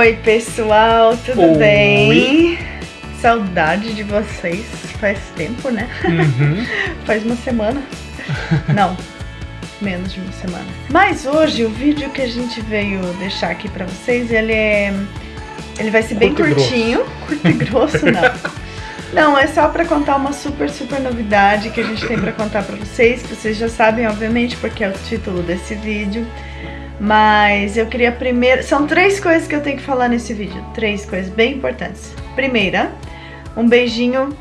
Oi, pessoal, tudo Oi. bem? Saudade de vocês. Faz tempo, né? Uhum. Faz uma semana. Não, menos de uma semana. Mas hoje o vídeo que a gente veio deixar aqui pra vocês, ele é. Ele vai ser bem Curto e curtinho. Curto e grosso, não. Não, é só pra contar uma super, super novidade que a gente tem pra contar pra vocês, que vocês já sabem, obviamente, porque é o título desse vídeo. Mas eu queria primeiro. São três coisas que eu tenho que falar nesse vídeo. Três coisas bem importantes. Primeira, um beijinho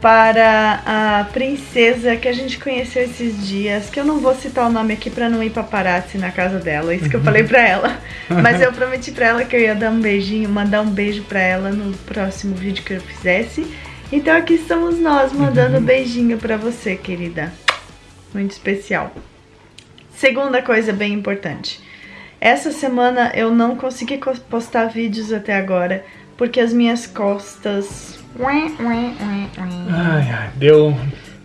para a princesa que a gente conheceu esses dias, que eu não vou citar o nome aqui pra não ir paparazzi na casa dela, isso que eu falei pra ela. Mas eu prometi pra ela que eu ia dar um beijinho, mandar um beijo pra ela no próximo vídeo que eu fizesse. Então aqui estamos nós mandando um beijinho pra você, querida. Muito especial. Segunda coisa bem importante. Essa semana eu não consegui co- postar vídeos até agora porque as minhas costas Ai, ai, deu.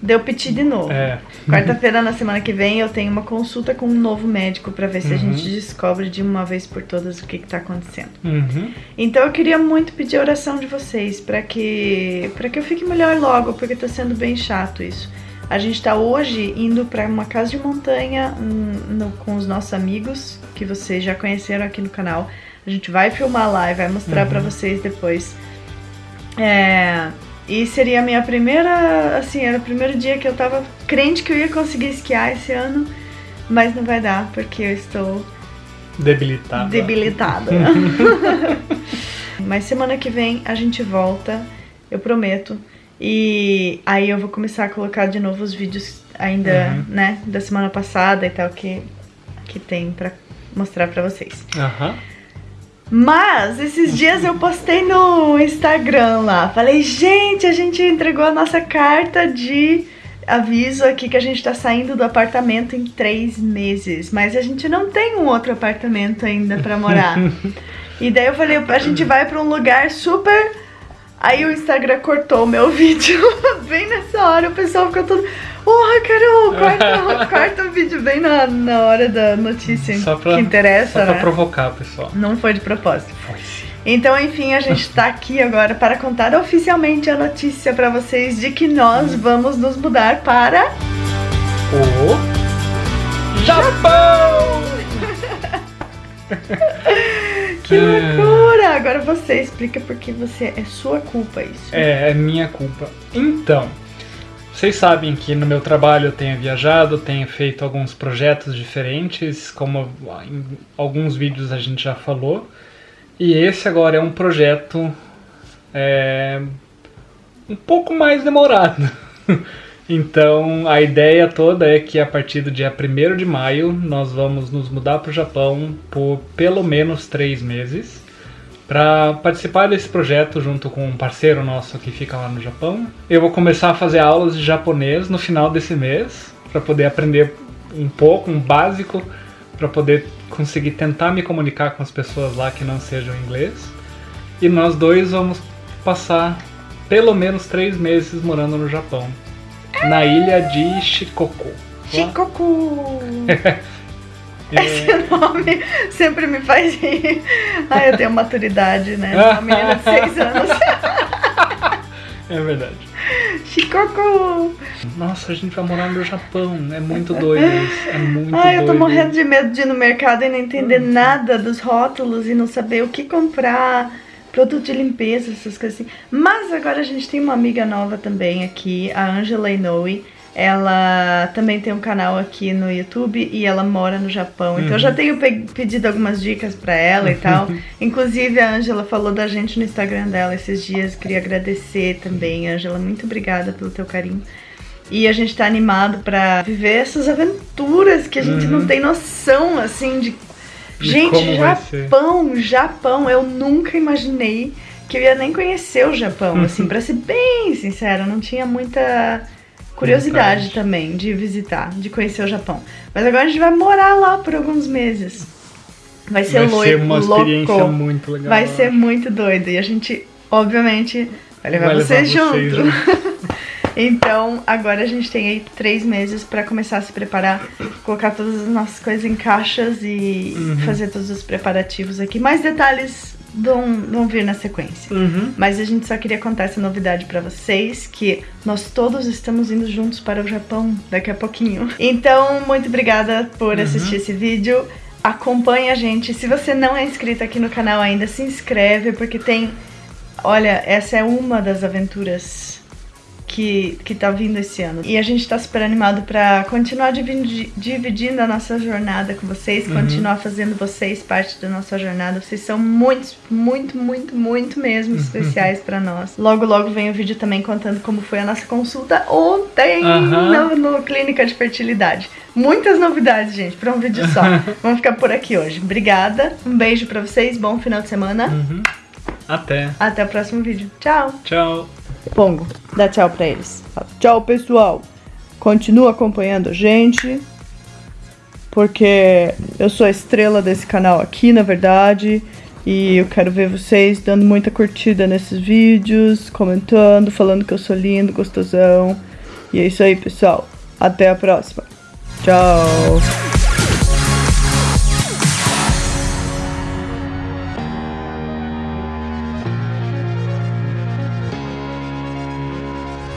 deu piti de novo. É. Quarta-feira, na semana que vem, eu tenho uma consulta com um novo médico pra ver se a Uhum. gente descobre de uma vez por todas o que, que tá acontecendo. Uhum. Então eu queria muito pedir a oração de vocês pra que para que eu fique melhor logo, porque tá sendo bem chato isso. A gente tá hoje indo pra uma casa de montanha hum, no- com os nossos amigos que vocês já conheceram aqui no canal. A gente vai filmar lá e vai mostrar Uhum. pra vocês depois. É, e seria a minha primeira, assim, era o primeiro dia que eu tava crente que eu ia conseguir esquiar esse ano, mas não vai dar porque eu estou Debilitado. debilitada. Mas semana que vem a gente volta, eu prometo. E aí eu vou começar a colocar de novo os vídeos ainda, Uhum. né, da semana passada e tal que que tem pra mostrar pra vocês. Aham. Mas esses dias eu postei no Instagram lá. Falei, gente, a gente entregou a nossa carta de aviso aqui que a gente tá saindo do apartamento em três meses. Mas a gente não tem um outro apartamento ainda pra morar. e daí eu falei, a gente vai pra um lugar super. Aí o Instagram cortou o meu vídeo. bem nessa hora, o pessoal ficou todo. Porra, Carol, corta, corta o vídeo bem na, na hora da notícia Só pra, que interessa, só pra né? provocar, pessoal. Não foi de propósito. Foi sim. Então, enfim, a gente tá aqui agora para contar oficialmente a notícia pra vocês de que nós vamos nos mudar para O Japão! Que É. loucura! Agora você explica porque você é sua culpa isso. É, é minha culpa. Então, vocês sabem que no meu trabalho eu tenho viajado, tenho feito alguns projetos diferentes, como em alguns vídeos a gente já falou. E esse agora é um projeto é, um pouco mais demorado. Então a ideia toda é que a partir do dia 1 de maio nós vamos nos mudar para o Japão por pelo menos três meses para participar desse projeto junto com um parceiro nosso que fica lá no Japão. Eu vou começar a fazer aulas de japonês no final desse mês para poder aprender um pouco, um básico, para poder conseguir tentar me comunicar com as pessoas lá que não sejam inglês. E nós dois vamos passar pelo menos três meses morando no Japão, na ilha de Shikoku. Shikoku! É, Esse nome sempre me faz rir. Ai, eu tenho maturidade, né? Uma menina de seis anos. é verdade. Shikoku! Nossa, a gente vai morar no Japão. É muito doido isso. É muito Ai, eu tô doido. morrendo de medo de ir no mercado e não entender nada dos rótulos e não saber o que comprar, produto de limpeza, essas coisas assim. Mas agora a gente tem uma amiga nova também aqui, a Angela Inoue. Ela também tem um canal aqui no YouTube e ela mora no Japão. Então eu já tenho pe- pedido algumas dicas pra ela e tal. Inclusive a Angela falou da gente no Instagram dela esses dias. Queria agradecer também, Angela. Muito obrigada pelo teu carinho. E a gente tá animado pra viver essas aventuras que a gente Uhum. não tem noção, assim, de. De Gente. Japão, Japão, eu nunca imaginei que eu ia nem conhecer o Japão, Uhum. assim, pra ser bem sincera, não tinha muita curiosidade Vontade. também de visitar, de conhecer o Japão. Mas agora a gente vai morar lá por alguns meses. Vai ser Vai loi- ser uma louco. experiência muito legal. Vai ser muito doido. E a gente, obviamente, vai levar Vai levar vocês vocês junto. Então, agora a gente tem aí três meses pra começar a se preparar, colocar todas as nossas coisas em caixas e Uhum. fazer todos os preparativos aqui. Mais detalhes vão, vão vir na sequência. Uhum. Mas a gente só queria contar essa novidade pra vocês, que nós todos estamos indo juntos para o Japão daqui a pouquinho. Então, muito obrigada por Uhum. assistir esse vídeo. Acompanhe a gente. Se você não é inscrito aqui no canal ainda, se inscreve, porque tem... Olha, essa é uma das aventuras que, que tá vindo esse ano. E a gente tá super animado pra continuar dividi- dividindo a nossa jornada com vocês, Uhum. continuar fazendo vocês parte da nossa jornada. Vocês são muito, muito, muito, muito mesmo especiais pra nós. Logo, logo vem o vídeo também contando como foi a nossa consulta ontem Aham. no, no Clínica de Fertilidade. Muitas novidades, gente, pra um vídeo só. Vamos ficar por aqui hoje. Obrigada, um beijo pra vocês, bom final de semana. Uhum. Até. Até o próximo vídeo. Tchau! Tchau. Pongo, dá tchau pra eles. Fala, Tchau, pessoal. Continua acompanhando a gente. Porque eu sou a estrela desse canal aqui, na verdade. E eu quero ver vocês dando muita curtida nesses vídeos, comentando, falando que eu sou lindo, gostosão. E é isso aí, pessoal. Até a próxima. Tchau.